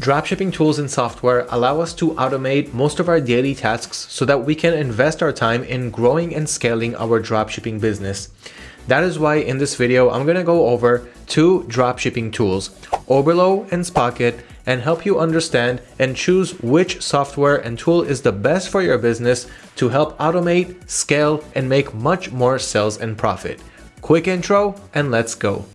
Dropshipping tools and software allow us to automate most of our daily tasks so that we can invest our time in growing and scaling our dropshipping business. That is why in this video, I'm going to go over two dropshipping tools, Oberlo and Spocket, and help you understand and choose which software and tool is the best for your business to help automate, scale, and make much more sales and profit. Quick intro and let's go.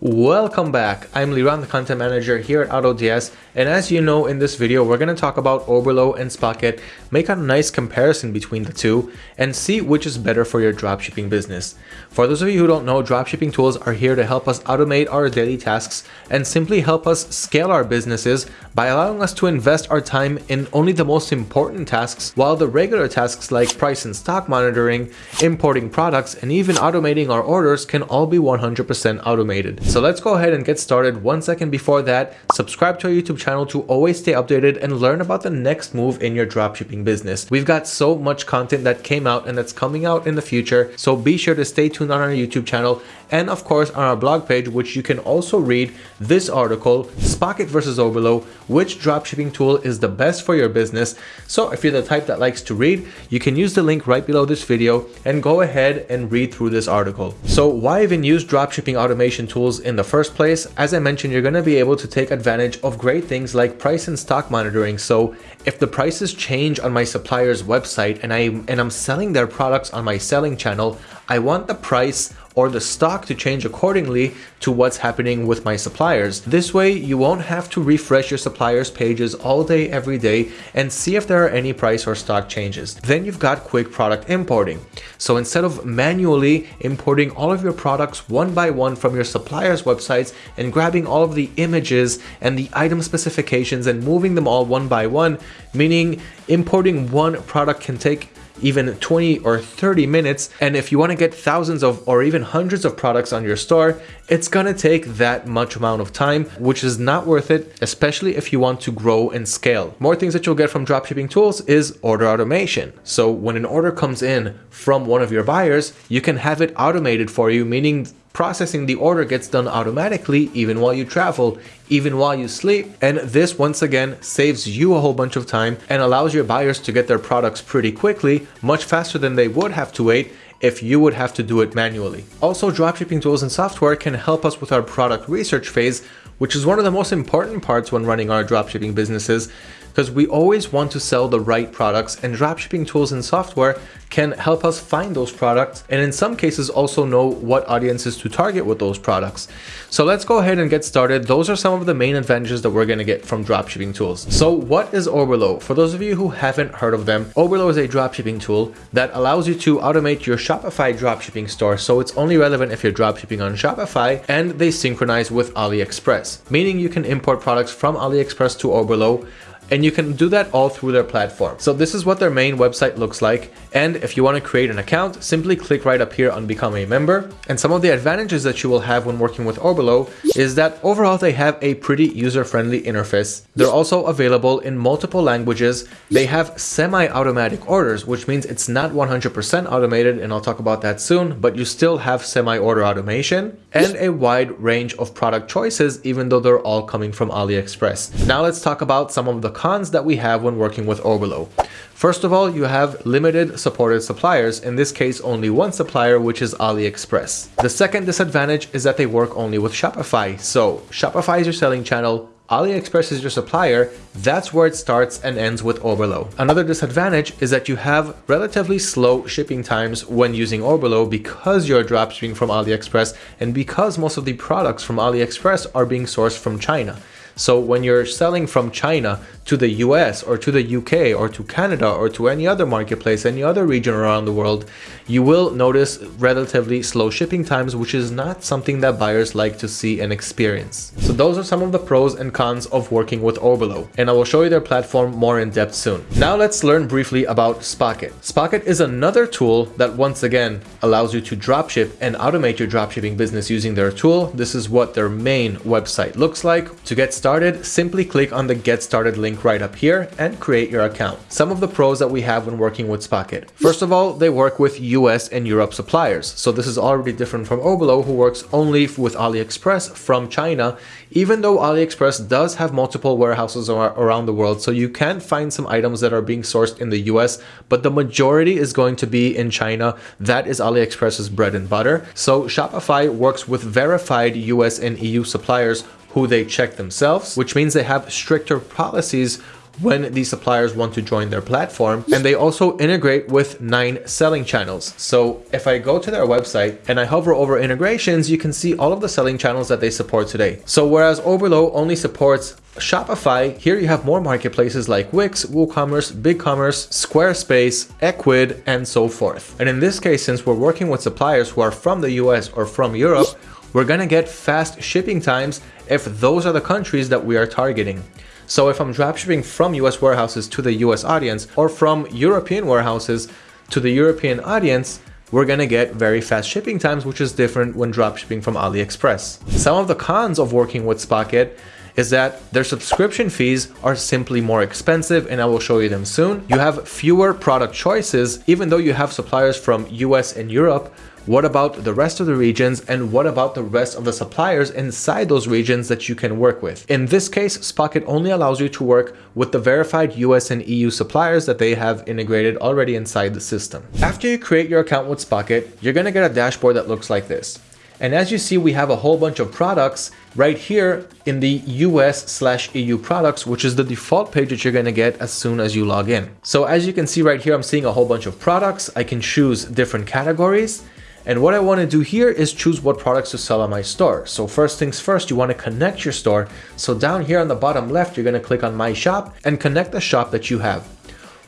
Welcome back. I'm Liran, the content manager here at AutoDS, and as you know in this video, we're going to talk about Oberlo and Spocket, make a nice comparison between the two, and see which is better for your dropshipping business. For those of you who don't know, dropshipping tools are here to help us automate our daily tasks and simply help us scale our businesses by allowing us to invest our time in only the most important tasks, while the regular tasks like price and stock monitoring, importing products, and even automating our orders can all be 100% automated. So let's go ahead and get started. One second before that, subscribe to our YouTube channel to always stay updated and learn about the next move in your dropshipping business. We've got so much content that came out and that's coming out in the future, so be sure to stay tuned on our YouTube channel and of course on our blog page, which you can also read this article, Spocket versus Oberlo, which dropshipping tool is the best for your business. So if you're the type that likes to read, you can use the link right below this video and go ahead and read through this article. So why even use dropshipping automation tools in the first place? As I mentioned, you're going to be able to take advantage of great things like price and stock monitoring. So if the prices change on my supplier's website and I and I'm selling their products on my selling channel, I want the price or the stock to change accordingly to what's happening with my suppliers. This way, you won't have to refresh your suppliers pages all day, every day, and see if there are any price or stock changes. Then you've got quick product importing. So instead of manually importing all of your products one by one from your suppliers' websites and grabbing all of the images and the item specifications and moving them all one by one, meaning importing one product can take even 20 or 30 minutes. And if you want to get thousands of or even hundreds of products on your store, it's gonna take that much amount of time, which is not worth it, especially if you want to grow and scale. More things that you'll get from dropshipping tools is order automation. So when an order comes in from one of your buyers, you can have it automated for you, meaning processing the order gets done automatically even while you travel, even while you sleep. And this once again saves you a whole bunch of time and allows your buyers to get their products pretty quickly, much faster than they would have to wait if you would have to do it manually. Also, dropshipping tools and software can help us with our product research phase, which is one of the most important parts when running our dropshipping businesses because we always want to sell the right products and dropshipping tools and software can help us find those products and in some cases also know what audiences to target with those products. So let's go ahead and get started. Those are some of the main advantages that we're going to get from dropshipping tools. So what is Oberlo? For those of you who haven't heard of them, Oberlo is a dropshipping tool that allows you to automate your Shopify dropshipping store. So it's only relevant if you're dropshipping on Shopify and they synchronize with AliExpress, meaning you can import products from AliExpress to Oberlo and you can do that all through their platform. So this is what their main website looks like. And if you want to create an account, simply click right up here on become a member. And some of the advantages that you will have when working with Orbelo is that overall they have a pretty user-friendly interface. They're also available in multiple languages. They have semi-automatic orders, which means it's not 100% automated, and I'll talk about that soon, but you still have semi-order automation and a wide range of product choices, even though they're all coming from AliExpress. Now let's talk about some of the cons that we have when working with Oberlo. First of all, you have limited supported suppliers, in this case only one supplier, which is AliExpress. The second disadvantage is that they work only with Shopify. So Shopify is your selling channel, AliExpress is your supplier, that's where it starts and ends with Oberlo. Another disadvantage is that you have relatively slow shipping times when using Oberlo because you're dropshipping from AliExpress and because most of the products from AliExpress are being sourced from China. So when you're selling from China to the US or to the UK or to Canada or to any other marketplace, any other region around the world, you will notice relatively slow shipping times, which is not something that buyers like to see and experience. So those are some of the pros and cons of working with Oberlo, and I will show you their platform more in depth soon. Now let's learn briefly about Spocket. Spocket is another tool that once again allows you to dropship and automate your dropshipping business using their tool. This is what their main website looks like. To get started, started, simply click on the get started link right up here and create your account. Some of the pros that we have when working with Spocket. First of all, they work with US and Europe suppliers. So this is already different from Oberlo who works only with AliExpress from China, even though AliExpress does have multiple warehouses around the world. So you can find some items that are being sourced in the US, but the majority is going to be in China. That is AliExpress's bread and butter. So Shopify works with verified US and EU suppliers who they check themselves, which means they have stricter policies when these suppliers want to join their platform. And they also integrate with nine selling channels. So if I go to their website and I hover over integrations, you can see all of the selling channels that they support today. So whereas Oberlo only supports Shopify, here you have more marketplaces like Wix, WooCommerce, BigCommerce, Squarespace, Ecwid, and so forth. And in this case, since we're working with suppliers who are from the US or from Europe, we're gonna get fast shipping times if those are the countries that we are targeting. So if I'm dropshipping from US warehouses to the US audience or from European warehouses to the European audience, we're gonna get very fast shipping times, which is different when dropshipping from AliExpress. Some of the cons of working with Spocket is that their subscription fees are simply more expensive and I will show you them soon. You have fewer product choices, even though you have suppliers from US and Europe, what about the rest of the regions and what about the rest of the suppliers inside those regions that you can work with? In this case, Spocket only allows you to work with the verified US and EU suppliers that they have integrated already inside the system. After you create your account with Spocket, you're gonna get a dashboard that looks like this. And as you see, we have a whole bunch of products right here in the US slash EU products, which is the default page that you're gonna get as soon as you log in. So as you can see right here, I'm seeing a whole bunch of products. I can choose different categories and what I want to do here is choose what products to sell on my store. So first things first, you want to connect your store. So down here on the bottom left, you're going to click on my shop and connect the shop that you have.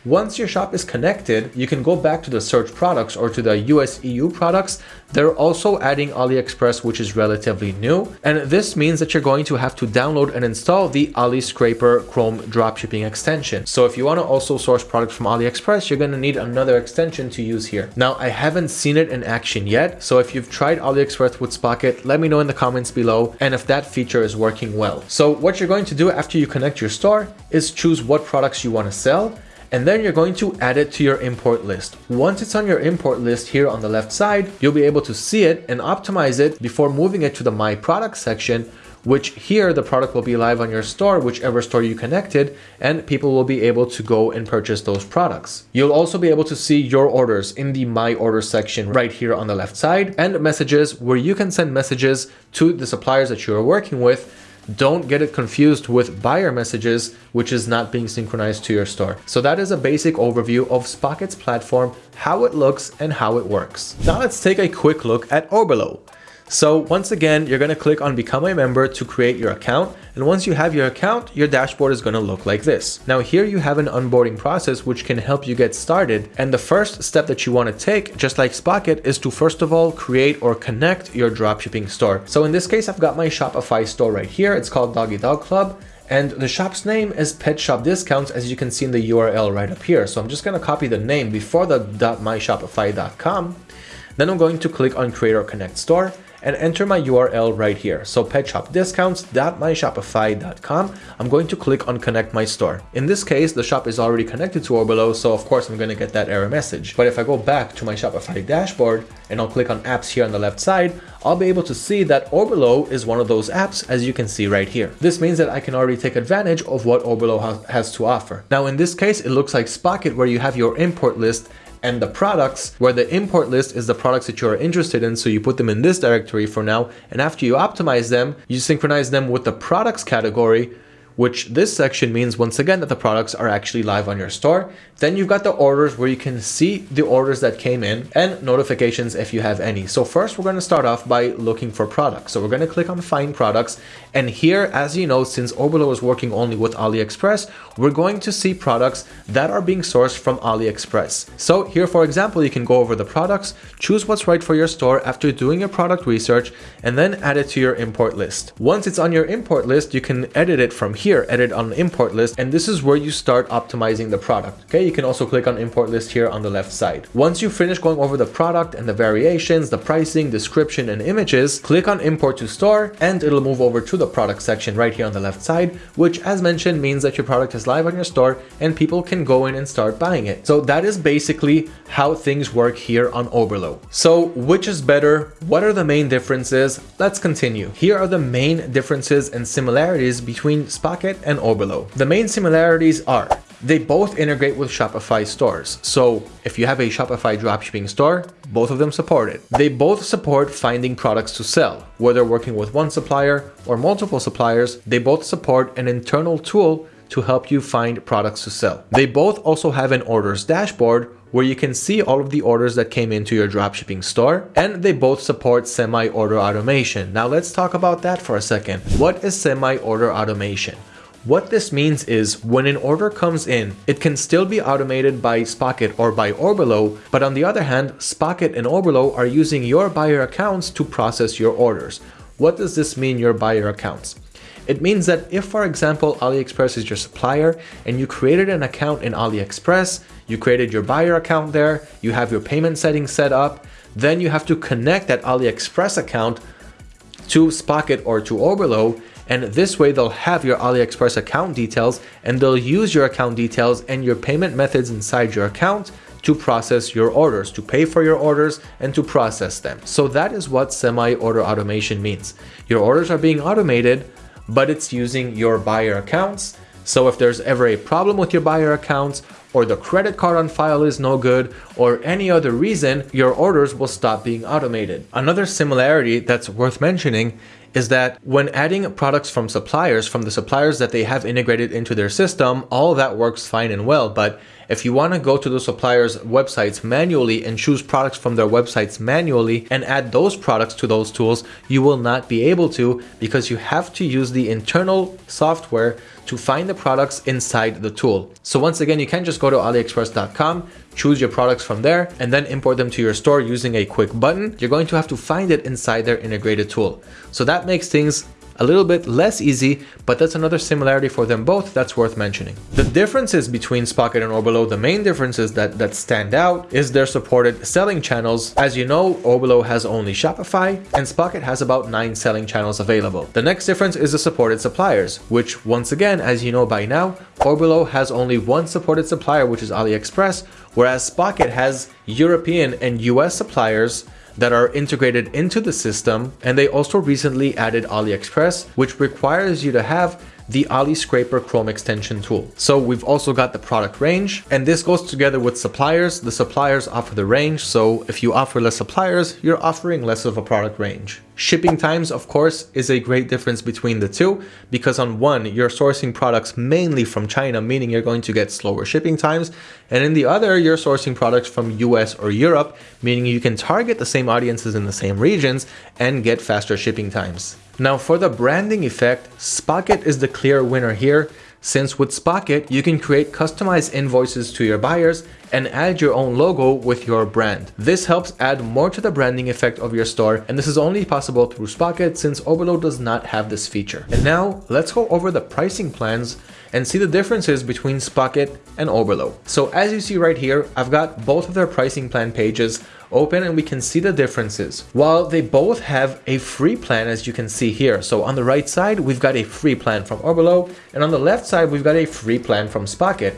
Once your shop is connected, you can go back to the search products or to the US EU products. They're also adding AliExpress, which is relatively new. And this means that you're going to have to download and install the Ali Scraper Chrome dropshipping extension. So if you want to also source products from AliExpress, you're going to need another extension to use here. Now, I haven't seen it in action yet. So if you've tried AliExpress with Spocket, let me know in the comments below and if that feature is working well. So what you're going to do after you connect your store is choose what products you want to sell and then you're going to add it to your import list. Once it's on your import list here on the left side, you'll be able to see it and optimize it before moving it to the My Product section which here the product will be live on your store, whichever store you connected, and people will be able to go and purchase those products. You'll also be able to see your orders in the My Order section right here on the left side and messages where you can send messages to the suppliers that you're working with don't get it confused with buyer messages, which is not being synchronized to your store. So that is a basic overview of Spocket's platform, how it looks and how it works. Now let's take a quick look at Oberlo. So once again, you're going to click on become a member to create your account. And once you have your account, your dashboard is going to look like this. Now here you have an onboarding process which can help you get started. And the first step that you want to take, just like Spocket, is to first of all create or connect your dropshipping store. So in this case, I've got my Shopify store right here. It's called Doggy Dog Club. And the shop's name is Pet Shop Discounts, as you can see in the URL right up here. So I'm just going to copy the name before the .myshopify.com. Then I'm going to click on Create or Connect Store and enter my URL right here. So petshopdiscounts.myshopify.com. I'm going to click on connect my store. In this case, the shop is already connected to Orbelo, so of course I'm going to get that error message. But if I go back to my Shopify dashboard and I'll click on apps here on the left side, I'll be able to see that Orbelo is one of those apps as you can see right here. This means that I can already take advantage of what Oberlo has to offer. Now in this case, it looks like Spocket where you have your import list and the products where the import list is the products that you're interested in. So you put them in this directory for now. And after you optimize them, you synchronize them with the products category which this section means once again that the products are actually live on your store. Then you've got the orders where you can see the orders that came in and notifications if you have any. So first we're going to start off by looking for products. So we're going to click on find products and here as you know since Oberlo is working only with AliExpress we're going to see products that are being sourced from AliExpress. So here for example you can go over the products, choose what's right for your store after doing your product research and then add it to your import list. Once it's on your import list you can edit it from here here, edit on import list, and this is where you start optimizing the product. Okay, you can also click on import list here on the left side. Once you finish going over the product and the variations, the pricing, description, and images, click on import to store, and it'll move over to the product section right here on the left side, which as mentioned means that your product is live on your store and people can go in and start buying it. So that is basically how things work here on Oberlo. So which is better? What are the main differences? Let's continue. Here are the main differences and similarities between Spocket and Oberlo. The main similarities are they both integrate with Shopify stores. So if you have a Shopify dropshipping store, both of them support it. They both support finding products to sell. Whether working with one supplier or multiple suppliers, they both support an internal tool to help you find products to sell. They both also have an orders dashboard where you can see all of the orders that came into your dropshipping store and they both support semi-order automation. Now let's talk about that for a second. What is semi-order automation? What this means is when an order comes in, it can still be automated by Spocket or by Orbelo, but on the other hand, Spocket and Orbelo are using your buyer accounts to process your orders. What does this mean, your buyer accounts? It means that if, for example, AliExpress is your supplier and you created an account in AliExpress, you created your buyer account there, you have your payment settings set up, then you have to connect that AliExpress account to Spocket or to Oberlo, and this way they'll have your AliExpress account details and they'll use your account details and your payment methods inside your account to process your orders, to pay for your orders and to process them. So that is what semi-order automation means. Your orders are being automated but it's using your buyer accounts. So if there's ever a problem with your buyer accounts or the credit card on file is no good or any other reason, your orders will stop being automated. Another similarity that's worth mentioning is that when adding products from suppliers, from the suppliers that they have integrated into their system, all that works fine and well. But if you want to go to the suppliers' websites manually and choose products from their websites manually and add those products to those tools, you will not be able to because you have to use the internal software to find the products inside the tool. So once again, you can't just go to aliexpress.com, choose your products from there, and then import them to your store using a quick button. You're going to have to find it inside their integrated tool. So that makes things a little bit less easy, but that's another similarity for them both that's worth mentioning. The differences between Spocket and Oberlo, the main differences that, that stand out is their supported selling channels. As you know, Oberlo has only Shopify and Spocket has about nine selling channels available. The next difference is the supported suppliers, which once again, as you know by now, Oberlo has only one supported supplier, which is AliExpress, whereas Spocket has European and US suppliers that are integrated into the system and they also recently added AliExpress which requires you to have the Ali Scraper Chrome extension tool. So we've also got the product range and this goes together with suppliers. The suppliers offer the range. So if you offer less suppliers, you're offering less of a product range. Shipping times, of course, is a great difference between the two because on one, you're sourcing products mainly from China, meaning you're going to get slower shipping times. And in the other, you're sourcing products from US or Europe, meaning you can target the same audiences in the same regions and get faster shipping times. Now for the branding effect, Spocket is the clear winner here. Since with Spocket, you can create customized invoices to your buyers and add your own logo with your brand. This helps add more to the branding effect of your store and this is only possible through Spocket since Oberlo does not have this feature. And now let's go over the pricing plans and see the differences between Spocket and Oberlo. So as you see right here, I've got both of their pricing plan pages open and we can see the differences. While they both have a free plan as you can see here. So on the right side, we've got a free plan from Oberlo and on the left side, we've got a free plan from Spocket.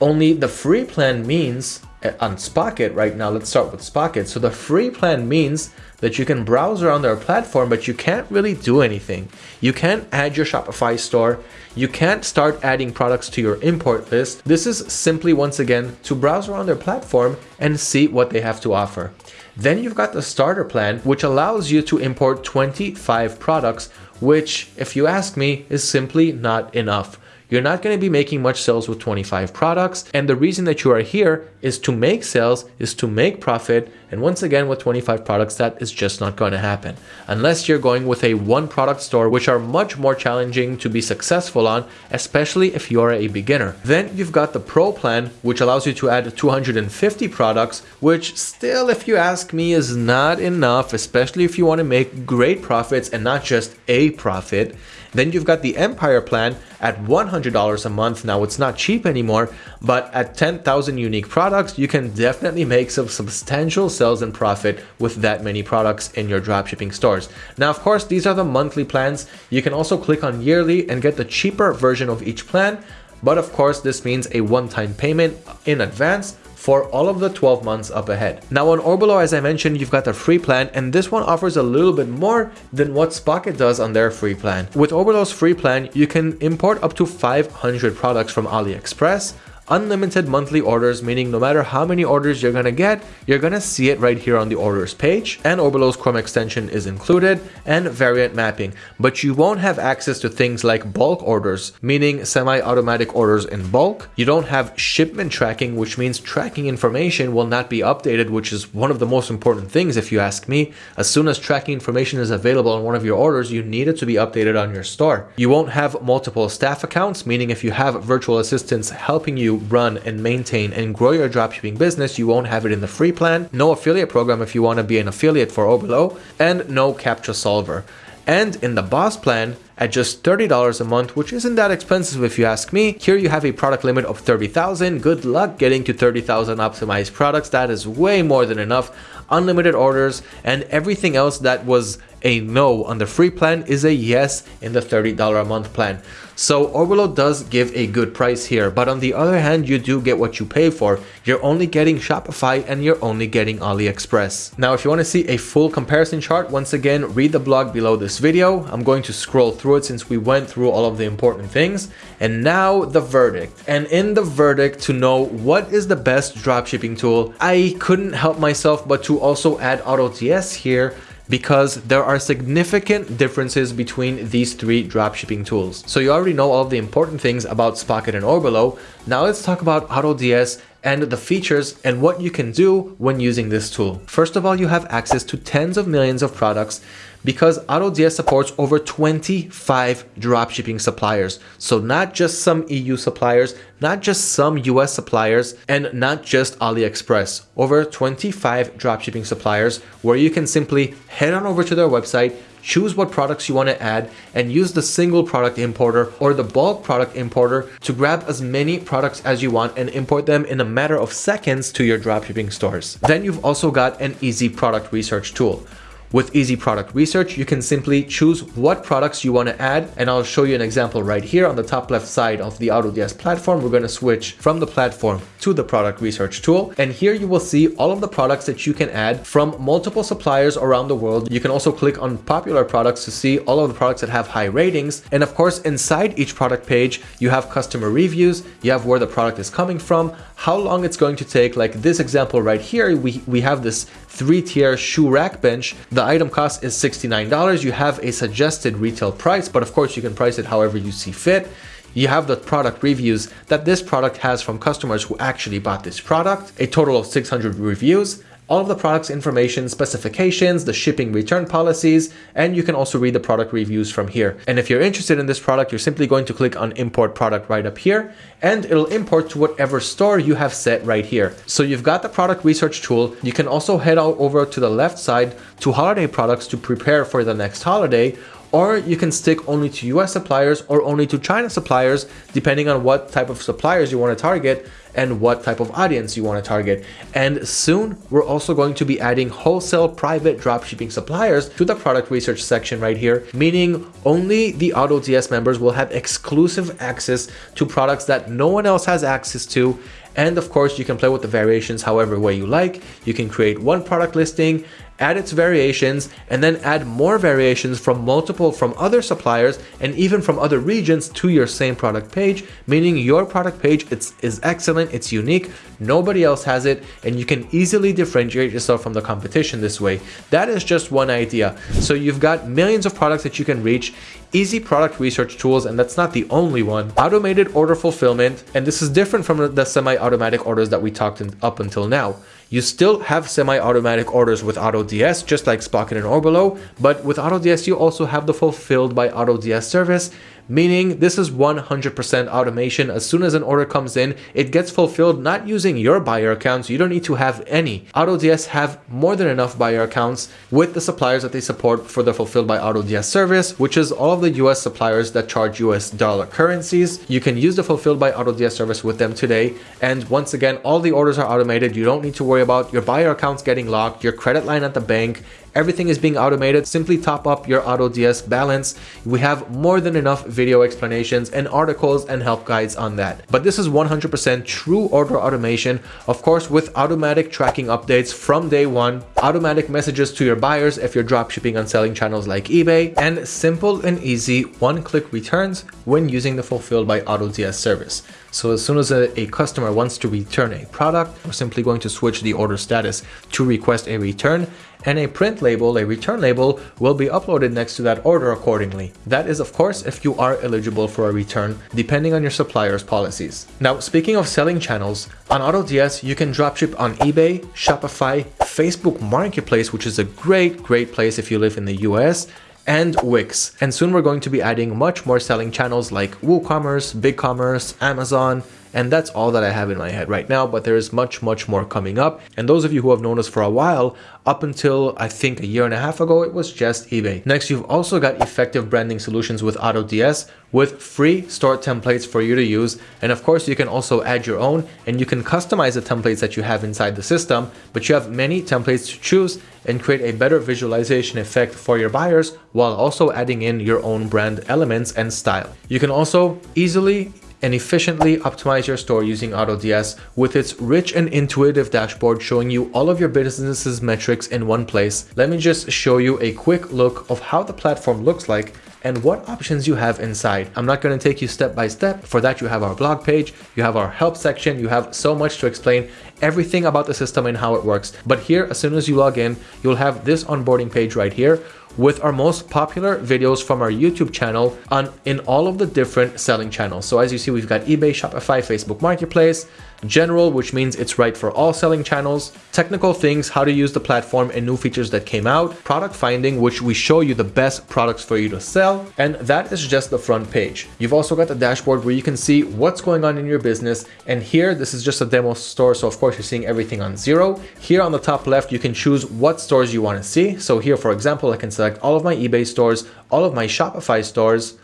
Only the free plan means uh, on Spocket right now, let's start with Spocket. So the free plan means that you can browse around their platform, but you can't really do anything. You can't add your Shopify store. You can't start adding products to your import list. This is simply, once again, to browse around their platform and see what they have to offer. Then you've got the starter plan, which allows you to import 25 products, which, if you ask me, is simply not enough you're not going to be making much sales with 25 products. And the reason that you are here is to make sales, is to make profit. And once again, with 25 products, that is just not going to happen. Unless you're going with a one product store, which are much more challenging to be successful on, especially if you're a beginner. Then you've got the pro plan, which allows you to add 250 products, which still, if you ask me, is not enough, especially if you want to make great profits and not just a profit. Then you've got the Empire plan at $100 a month. Now it's not cheap anymore, but at 10,000 unique products, you can definitely make some substantial sales and profit with that many products in your dropshipping stores. Now, of course, these are the monthly plans. You can also click on yearly and get the cheaper version of each plan. But of course, this means a one-time payment in advance for all of the 12 months up ahead. Now on Orbolo, as I mentioned, you've got the free plan and this one offers a little bit more than what Spocket does on their free plan. With Orbolo's free plan, you can import up to 500 products from AliExpress, unlimited monthly orders, meaning no matter how many orders you're gonna get, you're gonna see it right here on the orders page. And Orbolo's Chrome extension is included and variant mapping, but you won't have access to things like bulk orders, meaning semi-automatic orders in bulk. You don't have shipment tracking, which means tracking information will not be updated, which is one of the most important things if you ask me. As soon as tracking information is available on one of your orders, you need it to be updated on your store. You won't have multiple staff accounts, meaning if you have virtual assistants helping you run and maintain and grow your dropshipping business, you won't have it in the free plan. No affiliate program if you want to be an affiliate for Orbolo, and no CAPTCHA solver. And in the boss plan, at just $30 a month, which isn't that expensive if you ask me. Here you have a product limit of 30,000. Good luck getting to 30,000 optimized products. That is way more than enough. Unlimited orders and everything else that was a no on the free plan is a yes in the $30 a month plan. So Orbolo does give a good price here, but on the other hand, you do get what you pay for. You're only getting Shopify and you're only getting AliExpress. Now, if you want to see a full comparison chart, once again, read the blog below this video. I'm going to scroll through it since we went through all of the important things. And now the verdict. And in the verdict to know what is the best dropshipping tool, I couldn't help myself but to also add AutoDS here because there are significant differences between these three dropshipping tools. So you already know all the important things about Spocket and Orbolo. Now let's talk about AutoDS and the features and what you can do when using this tool. First of all, you have access to tens of millions of products because AutoDS supports over 25 dropshipping suppliers. So not just some EU suppliers, not just some US suppliers, and not just AliExpress. Over 25 dropshipping suppliers where you can simply head on over to their website, choose what products you want to add and use the single product importer or the bulk product importer to grab as many products as you want and import them in a matter of seconds to your dropshipping stores. Then you've also got an easy product research tool. With Easy Product Research, you can simply choose what products you want to add, and I'll show you an example right here on the top left side of the AutoDS platform. We're going to switch from the platform to the product research tool, and here you will see all of the products that you can add from multiple suppliers around the world. You can also click on popular products to see all of the products that have high ratings, and of course, inside each product page, you have customer reviews, you have where the product is coming from, how long it's going to take, like this example right here, we, we have this three-tier shoe rack bench. The item cost is $69. You have a suggested retail price, but of course you can price it however you see fit. You have the product reviews that this product has from customers who actually bought this product, a total of 600 reviews all of the product's information, specifications, the shipping return policies, and you can also read the product reviews from here. And if you're interested in this product, you're simply going to click on import product right up here, and it'll import to whatever store you have set right here. So you've got the product research tool. You can also head out over to the left side to holiday products to prepare for the next holiday, or you can stick only to US suppliers or only to China suppliers, depending on what type of suppliers you want to target and what type of audience you want to target. And soon, we're also going to be adding wholesale private dropshipping suppliers to the product research section right here, meaning only the AutoDS members will have exclusive access to products that no one else has access to and of course, you can play with the variations however way you like. You can create one product listing add its variations, and then add more variations from multiple from other suppliers and even from other regions to your same product page, meaning your product page it's, is excellent, it's unique, nobody else has it, and you can easily differentiate yourself from the competition this way. That is just one idea. So you've got millions of products that you can reach. Easy product research tools, and that's not the only one, automated order fulfillment, and this is different from the semi-automatic orders that we talked in, up until now. You still have semi-automatic orders with AutoDS, just like Spocket and Orbolo, but with AutoDS you also have the fulfilled by AutoDS service, meaning this is 100% automation. As soon as an order comes in, it gets fulfilled not using your buyer accounts. You don't need to have any. AutoDS have more than enough buyer accounts with the suppliers that they support for the fulfilled by AutoDS service, which is all of the US suppliers that charge US dollar currencies. You can use the fulfilled by AutoDS service with them today. And once again, all the orders are automated. You don't need to worry about your buyer accounts getting locked, your credit line at the bank, Everything is being automated. Simply top up your AutoDS balance. We have more than enough video explanations and articles and help guides on that. But this is 100% true order automation. Of course, with automatic tracking updates from day one, automatic messages to your buyers if you're dropshipping on selling channels like eBay, and simple and easy one-click returns when using the Fulfilled by AutoDS service. So as soon as a, a, customer wants to return a product, we're simply going to switch the order status to request a return and a print label, a return label, will be uploaded next to that order accordingly. That is of course if you are eligible for a return, depending on your supplier's policies. Now speaking of selling channels, on AutoDS you can dropship on eBay, Shopify, Facebook Marketplace, which is a great, great place if you live in the US, and Wix. And soon we're going to be adding much more selling channels like WooCommerce, BigCommerce, Amazon, and that's all that I have in my head right now, but there is much, much more coming up. And those of you who have known us for a while, up until I think a year and a half ago, it was just eBay. Next, you've also got effective branding solutions with AutoDS with free store templates for you to use. And of course, you can also add your own and you can customize the templates that you have inside the system, but you have many templates to choose and create a better visualization effect for your buyers while also adding in your own brand elements and style. You can also easily and efficiently optimize your store using AutoDS with its rich and intuitive dashboard showing you all of your business's metrics in one place. Let me just show you a quick look of how the platform looks like and what options you have inside. I'm not going to take you step by step. For that, you have our blog page, you have our help section, you have so much to explain everything about the system and how it works. But here, as soon as you log in, you'll have this onboarding page right here with our most popular videos from our YouTube channel on in all of the different selling channels. So as you see, we've got eBay, Shopify, Facebook Marketplace, general, which means it's right for all selling channels, technical things, how to use the platform and new features that came out, product finding, which we show you the best products for you to sell, and that is just the front page. You've also got the dashboard where you can see what's going on in your business, and here, this is just a demo store, so of course you're seeing everything on zero. Here on the top left, you can choose what stores you want to see. So here, for example, I can select all of my eBay stores, all of my Shopify stores,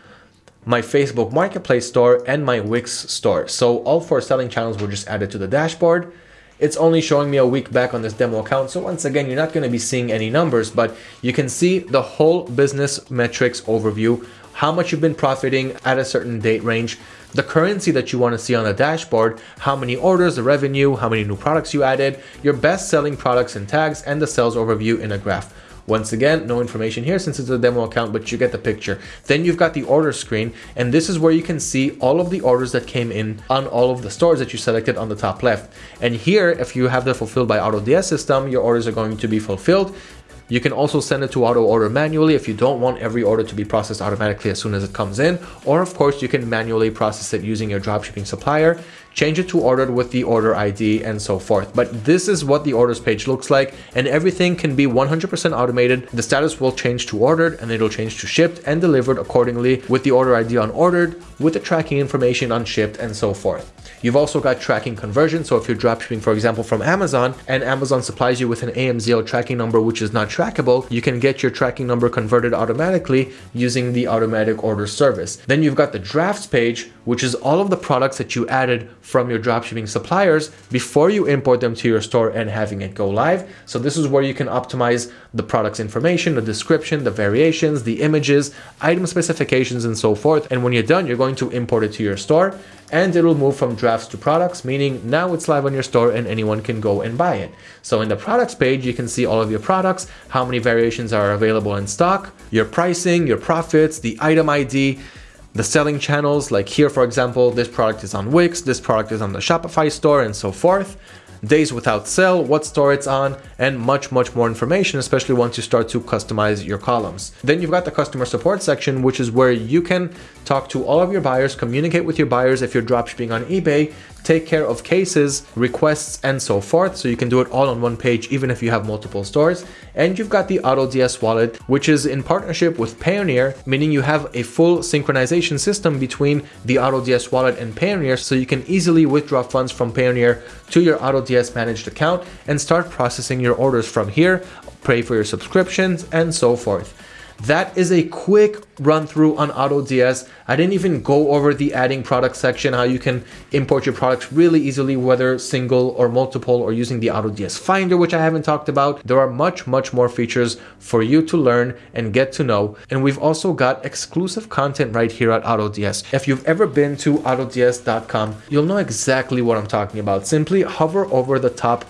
my Facebook Marketplace store, and my Wix store. So all four selling channels were just added to the dashboard. It's only showing me a week back on this demo account. So once again, you're not going to be seeing any numbers, but you can see the whole business metrics overview, how much you've been profiting at a certain date range, the currency that you want to see on the dashboard, how many orders, the revenue, how many new products you added, your best selling products and tags, and the sales overview in a graph. Once again, no information here since it's a demo account, but you get the picture. Then you've got the order screen, and this is where you can see all of the orders that came in on all of the stores that you selected on the top left. And here, if you have the fulfilled by AutoDS system, your orders are going to be fulfilled. You can also send it to auto order manually if you don't want every order to be processed automatically as soon as it comes in. Or of course, you can manually process it using your dropshipping supplier change it to ordered with the order ID and so forth. But this is what the orders page looks like and everything can be 100% automated. The status will change to ordered and it'll change to shipped and delivered accordingly with the order ID on ordered, with the tracking information on shipped and so forth. You've also got tracking conversion. So if you're dropshipping, for example, from Amazon and Amazon supplies you with an AMZL tracking number, which is not trackable, you can get your tracking number converted automatically using the automatic order service. Then you've got the drafts page, which is all of the products that you added from your dropshipping suppliers before you import them to your store and having it go live. So this is where you can optimize the product's information, the description, the variations, the images, item specifications, and so forth. And when you're done, you're going to import it to your store and it will move from drafts to products, meaning now it's live on your store and anyone can go and buy it. So in the products page, you can see all of your products, how many variations are available in stock, your pricing, your profits, the item ID, the selling channels, like here, for example, this product is on Wix, this product is on the Shopify store and so forth. days without sale, what store it's on, and much, much more information, especially once you start to customize your columns. Then you've got the customer support section, which is where you can talk to all of your buyers, communicate with your buyers if you're dropshipping on eBay, take care of cases, requests, and so forth. So you can do it all on one page, even if you have multiple stores. And you've got the AutoDS wallet, which is in partnership with Payoneer, meaning you have a full synchronization system between the AutoDS wallet and Payoneer. So you can easily withdraw funds from Payoneer to your AutoDS managed account and start processing your orders from here, pay for your subscriptions, and so forth. That is a quick run through on AutoDS. I didn't even go over the adding product section, how you can import your products really easily, whether single or multiple or using the AutoDS Finder, which I haven't talked about. There are much, much more features for you to learn and get to know. And we've also got exclusive content right here at AutoDS. If you've ever been to autods.com, you'll know exactly what I'm talking about. Simply hover over the top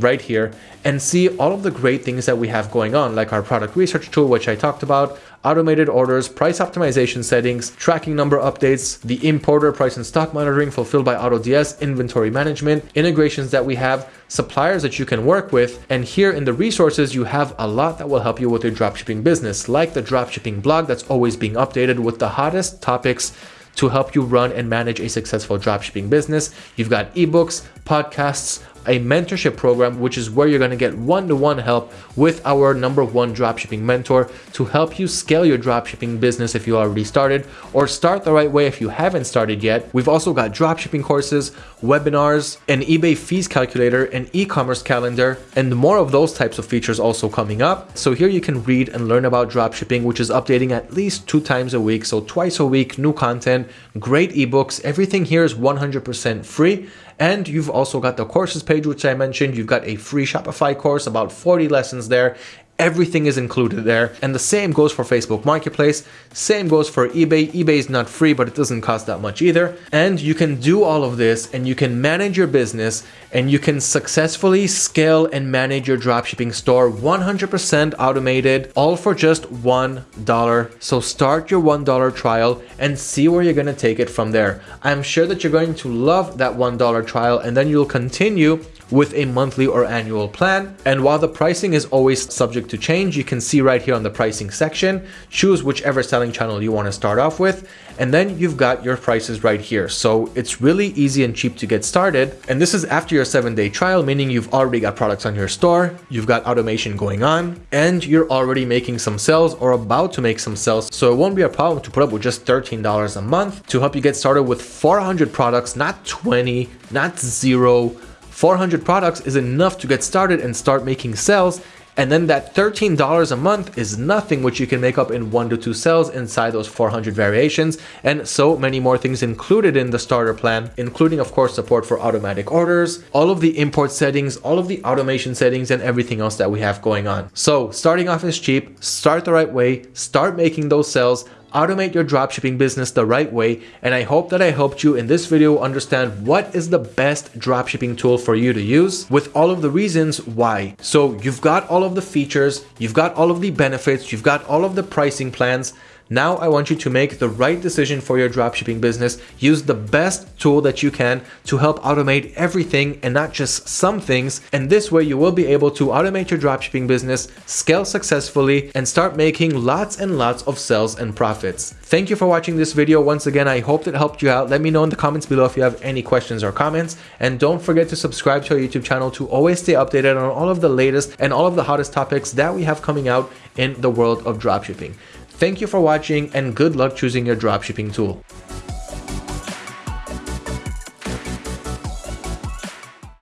right here and see all of the great things that we have going on, like our product research tool, which I talked about, automated orders, price optimization settings, tracking number updates, the importer price and stock monitoring fulfilled by AutoDS, inventory management, integrations that we have, suppliers that you can work with. And here in the resources, you have a lot that will help you with your dropshipping business, like the dropshipping blog that's always being updated with the hottest topics to help you run and manage a successful dropshipping business. You've got ebooks, podcasts, a mentorship program, which is where you're going to get one-to-one help with our number one dropshipping mentor to help you scale your dropshipping business if you already started or start the right way if you haven't started yet. We've also got dropshipping courses, webinars, an eBay fees calculator, an e-commerce calendar, and more of those types of features also coming up. So here you can read and learn about dropshipping, which is updating at least two times a week. So twice a week, new content, great ebooks. Everything here is 100% free and you've also got the courses page, which I mentioned. You've got a free Shopify course, about 40 lessons there. Everything is included there. And the same goes for Facebook Marketplace. Same goes for eBay. eBay is not free, but it doesn't cost that much either. And you can do all of this and you can manage your business and you can successfully scale and manage your dropshipping store 100% automated, all for just $1. So start your $1 trial and see where you're going to take it from there. I'm sure that you're going to love that $1 trial and then you'll continue with a monthly or annual plan. And while the pricing is always subject to change, you can see right here on the pricing section, choose whichever selling channel you want to start off with. And then you've got your prices right here. So it's really easy and cheap to get started. And this is after your seven day trial, meaning you've already got products on your store, you've got automation going on, and you're already making some sales or about to make some sales. So it won't be a problem to put up with just $13 a month to help you get started with 400 products, not 20, not zero, 400 products is enough to get started and start making sales. And then that $13 a month is nothing which you can make up in one to two sales inside those 400 variations and so many more things included in the starter plan, including of course support for automatic orders, all of the import settings, all of the automation settings and everything else that we have going on. So starting off is cheap, start the right way, start making those sales, automate your dropshipping business the right way. And I hope that I helped you in this video understand what is the best dropshipping tool for you to use with all of the reasons why. So you've got all of the features, you've got all of the benefits, you've got all of the pricing plans. Now I want you to make the right decision for your dropshipping business. Use the best tool that you can to help automate everything and not just some things. And this way you will be able to automate your dropshipping business, scale successfully, and start making lots and lots of sales and profits. Thank you for watching this video. Once again, I hope it helped you out. Let me know in the comments below if you have any questions or comments. And don't forget to subscribe to our YouTube channel to always stay updated on all of the latest and all of the hottest topics that we have coming out in the world of dropshipping. Thank you for watching and good luck choosing your dropshipping tool.